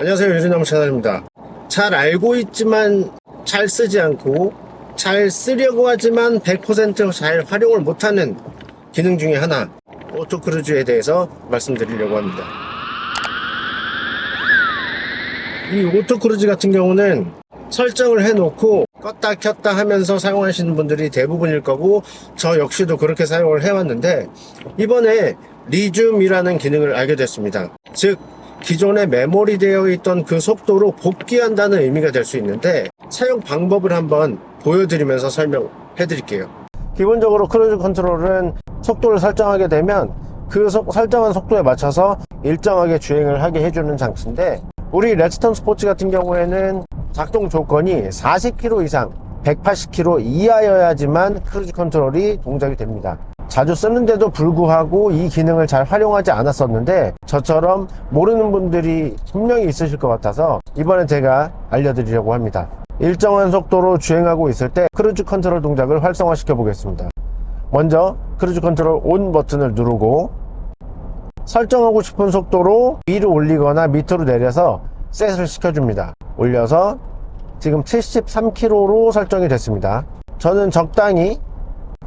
안녕하세요. 유진나무 채널입니다. 잘 알고 있지만 잘 쓰지 않고 잘 쓰려고 하지만 100%잘 활용을 못하는 기능 중에 하나 auto cruise에 대해서 말씀드리려고 합니다. 이 auto cruise 같은 경우는 설정을 해놓고 껐다 켰다 하면서 사용하시는 분들이 대부분일 거고 저 역시도 그렇게 사용을 해왔는데 이번에 resume이라는 기능을 알게 됐습니다. 즉 기존에 메모리 되어 있던 그 속도로 복귀한다는 의미가 될 수 있는데 사용 방법을 한번 보여드리면서 설명해 드릴게요. 기본적으로 cruise control은 속도를 설정하게 되면 그 속, 설정한 속도에 맞춰서 일정하게 주행을 하게 해주는 장치인데 우리 렉스턴 스포츠 같은 경우에는 작동 조건이 40km 이상 180km 이하여야지만 cruise control이 동작이 됩니다 자주 쓰는데도 불구하고 이 기능을 잘 활용하지 않았었는데 저처럼 모르는 분들이 분명히 있으실 것 같아서 이번에 제가 알려드리려고 합니다. 일정한 속도로 주행하고 있을 때 cruise control 동작을 활성화 시켜 보겠습니다. 먼저 cruise control on 버튼을 누르고 설정하고 싶은 속도로 위로 올리거나 밑으로 내려서 set을 시켜줍니다. 올려서 지금 73km로 설정이 됐습니다. 저는 적당히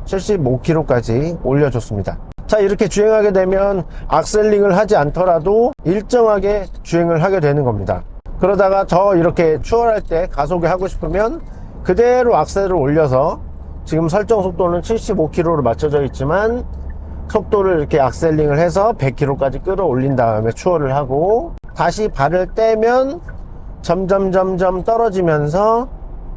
75km까지 올려줬습니다. 자 이렇게 주행하게 되면 악셀링을 하지 않더라도 일정하게 주행을 하게 되는 겁니다. 그러다가 더 이렇게 추월할 때 가속이 하고 싶으면 그대로 악셀을 올려서 지금 설정 속도는 75km로 맞춰져 있지만 속도를 이렇게 악셀링을 해서 100km까지 끌어올린 다음에 추월을 하고 다시 발을 떼면 점점 점점 떨어지면서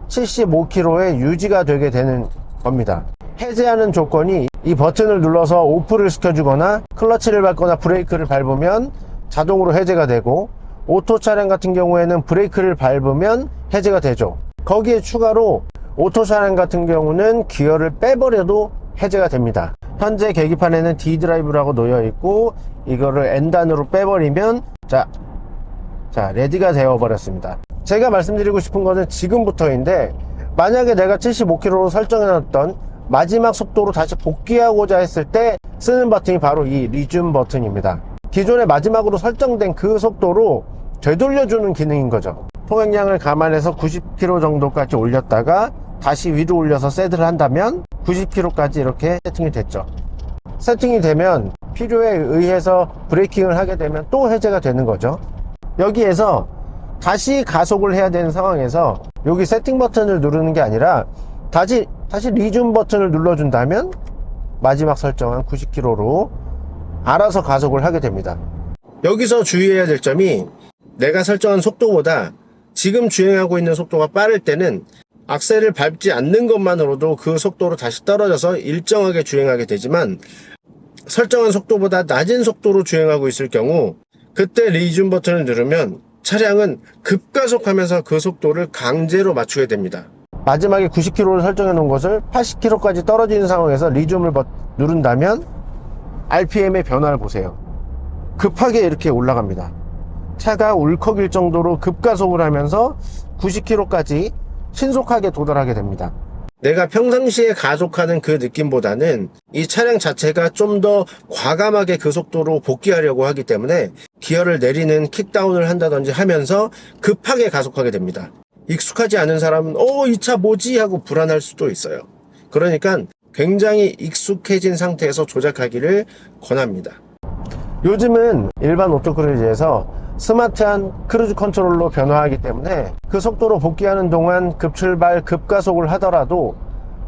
75km에 유지가 되게 되는 겁니다 해제하는 조건이 이 버튼을 눌러서 off를 시켜주거나 클러치를 밟거나 브레이크를 밟으면 자동으로 해제가 되고 오토 차량 같은 경우에는 브레이크를 밟으면 해제가 되죠. 거기에 추가로 오토 차량 같은 경우는 기어를 빼버려도 해제가 됩니다. 현재 계기판에는 D 드라이브라고 놓여 있고 이거를 N단으로 빼버리면 자, 자 레디가 되어 버렸습니다. 제가 말씀드리고 싶은 것은 지금부터인데 만약에 내가 75km로 설정해 놨던 마지막 속도로 다시 복귀하고자 했을 때 쓰는 버튼이 바로 이 리줌 버튼입니다. 기존에 마지막으로 설정된 그 속도로 되돌려주는 기능인 거죠. 통행량을 감안해서 90km 정도까지 올렸다가 다시 위로 올려서 세트를 한다면 90km까지 이렇게 세팅이 됐죠. 세팅이 되면 필요에 의해서 브레이킹을 하게 되면 또 해제가 되는 거죠. 여기에서 다시 가속을 해야 되는 상황에서 여기 세팅 버튼을 누르는 게 아니라 다시 다시 리줌 버튼을 눌러준다면 마지막 설정한 90km로 알아서 가속을 하게 됩니다. 여기서 주의해야 될 점이 내가 설정한 속도보다 지금 주행하고 있는 속도가 빠를 때는 악셀을 밟지 않는 것만으로도 그 속도로 다시 떨어져서 일정하게 주행하게 되지만 설정한 속도보다 낮은 속도로 주행하고 있을 경우 그때 리줌 버튼을 누르면 차량은 급가속하면서 그 속도를 강제로 맞추게 됩니다 마지막에 90km를 설정해 놓은 것을 80km까지 떨어지는 상황에서 리즘을 누른다면 RPM의 변화를 보세요. 급하게 이렇게 올라갑니다. 차가 울컥일 정도로 급가속을 하면서 90km까지 신속하게 도달하게 됩니다. 내가 평상시에 가속하는 그 느낌보다는 이 차량 자체가 좀 더 과감하게 그 속도로 복귀하려고 하기 때문에 기어를 내리는 kickdown을 한다든지 하면서 급하게 가속하게 됩니다 익숙하지 않은 사람은 어 이 차 뭐지? 하고 불안할 수도 있어요. 그러니까 굉장히 익숙해진 상태에서 조작하기를 권합니다. 요즘은 일반 auto cruise에서 스마트한 cruise control로 변화하기 때문에 그 속도로 복귀하는 동안 급출발 급가속을 하더라도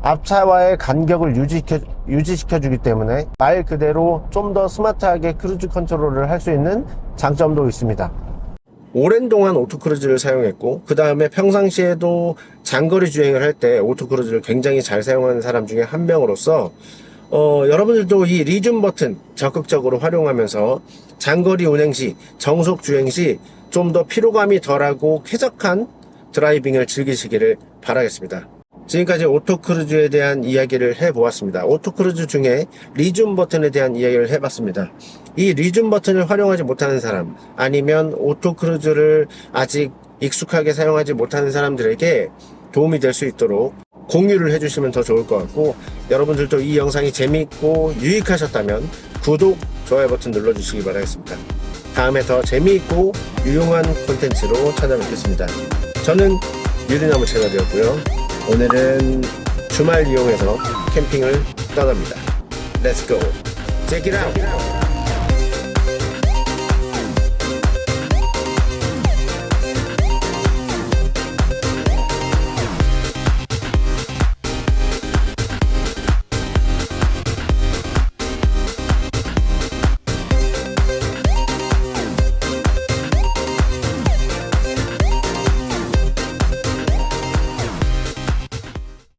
앞차와의 간격을 유지시켜, 유지시켜 주기 때문에 말 그대로 좀 더 스마트하게 cruise control을 할 수 있는 장점도 있습니다 오랜 동안 auto cruise를 사용했고 그 다음에 평상시에도 장거리 주행을 할 때 auto cruise를 굉장히 잘 사용하는 사람 중에 한 명으로서 어, 여러분들도 이 resume 버튼 적극적으로 활용하면서 장거리 운행 시 정속 주행 시 좀 더 피로감이 덜하고 쾌적한 driving을 즐기시기를 바라겠습니다 지금까지 auto cruise에 대한 이야기를 해보았습니다. auto cruise 중에 resume 버튼에 대한 이야기를 해봤습니다. 이 resume 버튼을 활용하지 못하는 사람 아니면 auto cruise를 아직 익숙하게 사용하지 못하는 사람들에게 도움이 될 수 있도록 공유를 해주시면 더 좋을 것 같고 여러분들도 이 영상이 재미있고 유익하셨다면 구독, 좋아요 버튼 눌러주시기 바라겠습니다. 다음에 더 재미있고 유용한 콘텐츠로 찾아뵙겠습니다. 저는 유리나무 채널이었고요. 오늘은 주말 이용해서 캠핑을 떠납니다. It out.